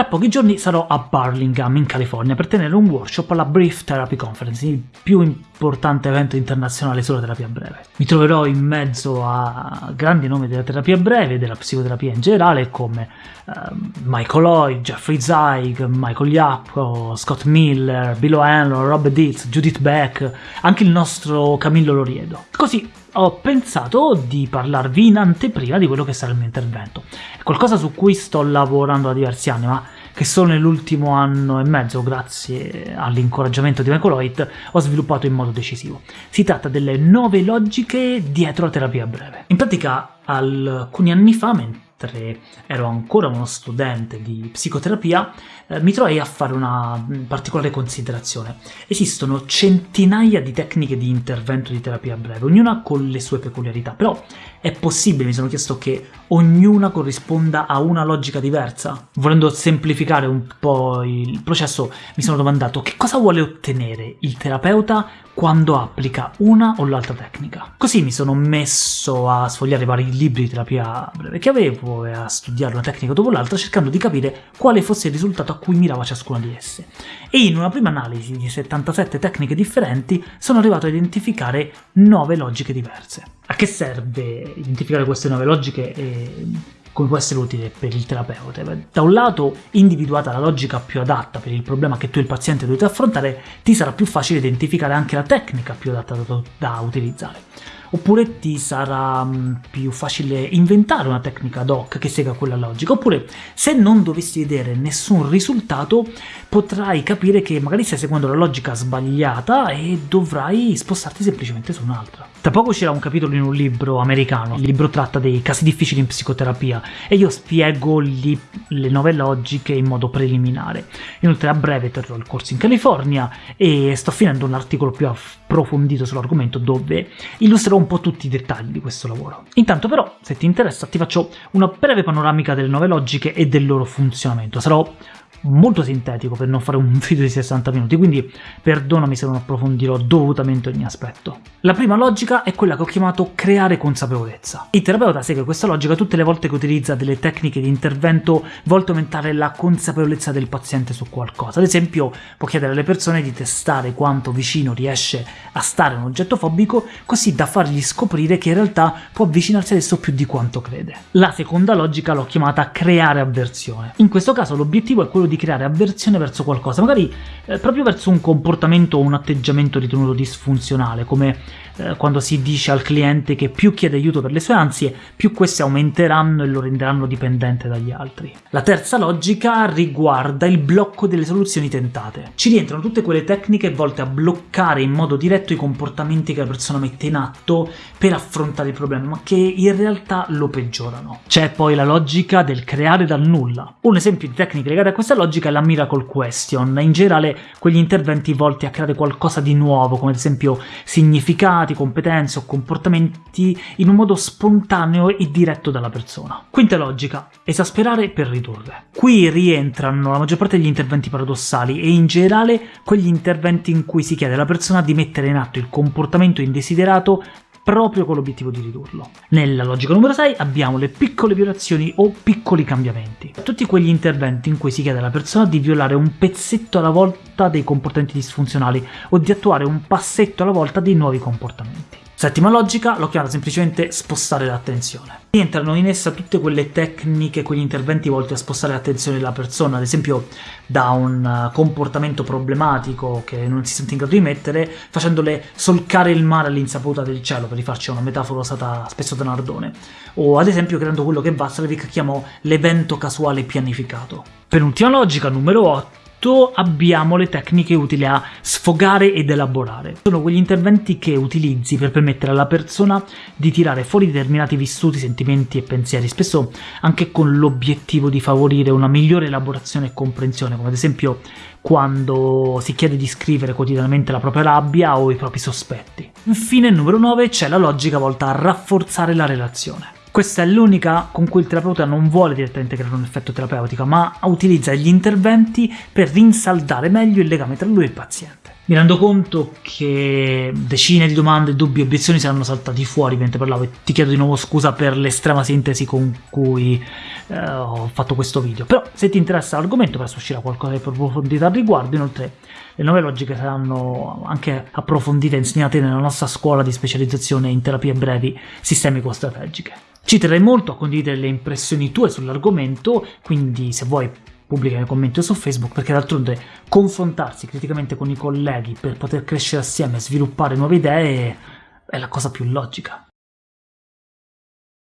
Tra pochi giorni sarò a Burlingame, in California, per tenere un workshop alla Brief Therapy Conference, il più importante evento internazionale sulla terapia breve. Mi troverò in mezzo a grandi nomi della terapia breve e della psicoterapia in generale, come uh, Michael Lloyd, Jeffrey Zeig, Michael Yapko, Scott Miller, Bill O'Hanlon, Rob Dietz, Judith Beck, anche il nostro Camillo Loriedo. Così ho pensato di parlarvi in anteprima di quello che sarà il mio intervento. È qualcosa su cui sto lavorando da diversi anni, ma che solo nell'ultimo anno e mezzo, grazie all'incoraggiamento di Michael Hoyt, ho sviluppato in modo decisivo. Si tratta delle nove logiche dietro la terapia breve. In pratica, alcuni anni fa, mentre ero ancora uno studente di psicoterapia, eh, mi trovai a fare una particolare considerazione. Esistono centinaia di tecniche di intervento di terapia breve, ognuna con le sue peculiarità, però è possibile, mi sono chiesto, che ognuna corrisponda a una logica diversa? Volendo semplificare un po' il processo, mi sono domandato che cosa vuole ottenere il terapeuta quando applica una o l'altra tecnica. Così mi sono messo a sfogliare vari libri di terapia breve che avevo e a studiare una tecnica dopo l'altra cercando di capire quale fosse il risultato a cui mirava ciascuna di esse. E in una prima analisi di 77 tecniche differenti sono arrivato a identificare 9 logiche diverse. A che serve identificare queste nuove logiche e come può essere utile per il terapeuta? Da un lato, individuata la logica più adatta per il problema che tu e il paziente dovete affrontare, ti sarà più facile identificare anche la tecnica più adatta da utilizzare oppure ti sarà mm, più facile inventare una tecnica ad hoc che segua quella logica, oppure se non dovessi vedere nessun risultato potrai capire che magari stai seguendo la logica sbagliata e dovrai spostarti semplicemente su un'altra. Tra poco uscirà un capitolo in un libro americano, il libro tratta dei casi difficili in psicoterapia e io spiego lì le nuove logiche in modo preliminare. Inoltre a breve terrò il corso in California e sto finendo un articolo più approfondito sull'argomento dove illustrerò un po' tutti i dettagli di questo lavoro. Intanto però, se ti interessa, ti faccio una breve panoramica delle nuove logiche e del loro funzionamento. Sarò molto sintetico per non fare un video di 60 minuti, quindi perdonami se non approfondirò dovutamente ogni aspetto. La prima logica è quella che ho chiamato creare consapevolezza. Il terapeuta segue questa logica tutte le volte che utilizza delle tecniche di intervento volte a aumentare la consapevolezza del paziente su qualcosa. Ad esempio, può chiedere alle persone di testare quanto vicino riesce a stare un oggetto fobico, così da fargli scoprire che in realtà può avvicinarsi adesso più di quanto crede. La seconda logica l'ho chiamata creare avversione. In questo caso l'obiettivo è quello di creare avversione verso qualcosa, magari eh, proprio verso un comportamento o un atteggiamento ritenuto disfunzionale, come eh, quando si dice al cliente che più chiede aiuto per le sue ansie, più queste aumenteranno e lo renderanno dipendente dagli altri. La terza logica riguarda il blocco delle soluzioni tentate. Ci rientrano tutte quelle tecniche volte a bloccare in modo diretto i comportamenti che la persona mette in atto per affrontare il problema, ma che in realtà lo peggiorano. C'è poi la logica del creare dal nulla. Un esempio di tecnica legata a questa logica è la miracle question, in generale quegli interventi volti a creare qualcosa di nuovo, come ad esempio significati, competenze o comportamenti in un modo spontaneo e diretto dalla persona. Quinta logica, esasperare per ridurre. Qui rientrano la maggior parte degli interventi paradossali e in generale quegli interventi in cui si chiede alla persona di mettere in atto il comportamento indesiderato proprio con l'obiettivo di ridurlo. Nella logica numero 6 abbiamo le piccole violazioni o piccoli cambiamenti. Tutti quegli interventi in cui si chiede alla persona di violare un pezzetto alla volta dei comportamenti disfunzionali o di attuare un passetto alla volta dei nuovi comportamenti. Settima logica, l'ho chiamata semplicemente spostare l'attenzione. Rientrano in essa tutte quelle tecniche, quegli interventi volti a spostare l'attenzione della persona, ad esempio da un eh, comportamento problematico che non si sente in grado di mettere, facendole solcare il mare all'insaputa del cielo, per rifarci una metafora usata spesso da Nardone, o ad esempio creando quello che Vassalevich chiamò l'evento casuale pianificato. Penultima logica, numero 8, abbiamo le tecniche utili a sfogare ed elaborare. Sono quegli interventi che utilizzi per permettere alla persona di tirare fuori determinati vissuti, sentimenti e pensieri, spesso anche con l'obiettivo di favorire una migliore elaborazione e comprensione, come ad esempio quando si chiede di scrivere quotidianamente la propria rabbia o i propri sospetti. Infine, numero 9, c'è la logica volta a rafforzare la relazione. Questa è l'unica con cui il terapeuta non vuole direttamente creare un effetto terapeutico, ma utilizza gli interventi per rinsaldare meglio il legame tra lui e il paziente. Mi rendo conto che decine di domande, dubbi e obiezioni saranno saltati fuori mentre parlavo e ti chiedo di nuovo scusa per l'estrema sintesi con cui eh, ho fatto questo video. Però se ti interessa l'argomento presto uscirà qualcosa di più approfondito al riguardo, inoltre le nuove logiche saranno anche approfondite e insegnate nella nostra scuola di specializzazione in terapie brevi sistemico-strategiche. Ci terrei molto a condividere le impressioni tue sull'argomento, quindi se vuoi pubblica nei commenti su Facebook perché d'altronde confrontarsi criticamente con i colleghi per poter crescere assieme e sviluppare nuove idee è la cosa più logica.